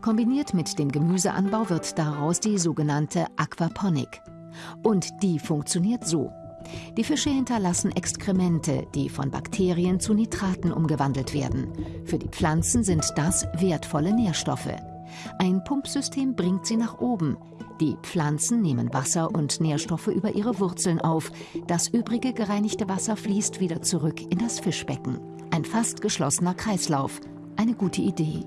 Kombiniert mit dem Gemüseanbau wird daraus die sogenannte Aquaponik. Und die funktioniert so. Die Fische hinterlassen Exkremente, die von Bakterien zu Nitraten umgewandelt werden. Für die Pflanzen sind das wertvolle Nährstoffe. Ein Pumpsystem bringt sie nach oben. Die Pflanzen nehmen Wasser und Nährstoffe über ihre Wurzeln auf. Das übrige gereinigte Wasser fließt wieder zurück in das Fischbecken. Ein fast geschlossener Kreislauf. Eine gute Idee.